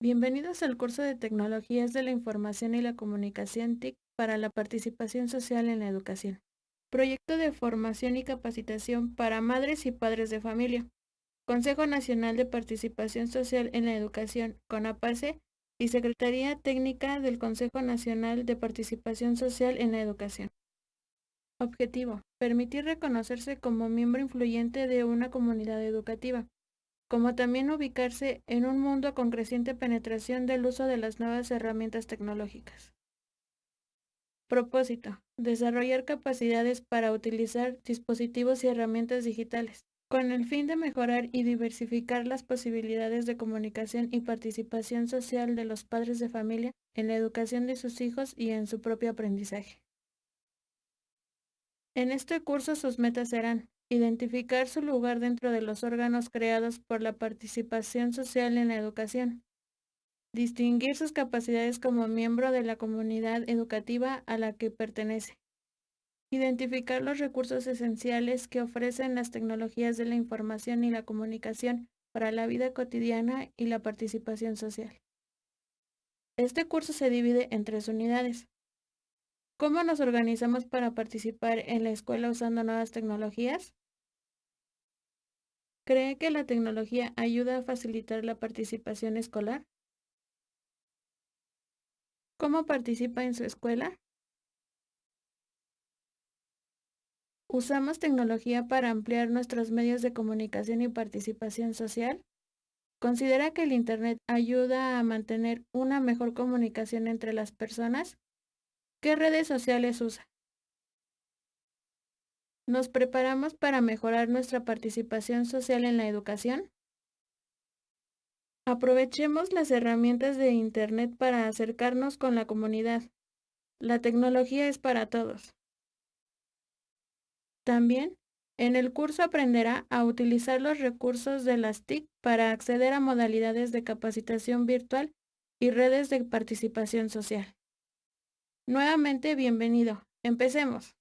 Bienvenidos al curso de Tecnologías de la Información y la Comunicación TIC para la participación social en la educación. Proyecto de formación y capacitación para madres y padres de familia. Consejo Nacional de Participación Social en la Educación, CONAPACE, y Secretaría Técnica del Consejo Nacional de Participación Social en la Educación. Objetivo. Permitir reconocerse como miembro influyente de una comunidad educativa como también ubicarse en un mundo con creciente penetración del uso de las nuevas herramientas tecnológicas. Propósito. Desarrollar capacidades para utilizar dispositivos y herramientas digitales, con el fin de mejorar y diversificar las posibilidades de comunicación y participación social de los padres de familia en la educación de sus hijos y en su propio aprendizaje. En este curso sus metas serán Identificar su lugar dentro de los órganos creados por la participación social en la educación. Distinguir sus capacidades como miembro de la comunidad educativa a la que pertenece. Identificar los recursos esenciales que ofrecen las tecnologías de la información y la comunicación para la vida cotidiana y la participación social. Este curso se divide en tres unidades. ¿Cómo nos organizamos para participar en la escuela usando nuevas tecnologías? ¿Cree que la tecnología ayuda a facilitar la participación escolar? ¿Cómo participa en su escuela? ¿Usamos tecnología para ampliar nuestros medios de comunicación y participación social? ¿Considera que el Internet ayuda a mantener una mejor comunicación entre las personas? ¿Qué redes sociales usa? ¿Nos preparamos para mejorar nuestra participación social en la educación? Aprovechemos las herramientas de Internet para acercarnos con la comunidad. La tecnología es para todos. También, en el curso aprenderá a utilizar los recursos de las TIC para acceder a modalidades de capacitación virtual y redes de participación social. Nuevamente, bienvenido. Empecemos.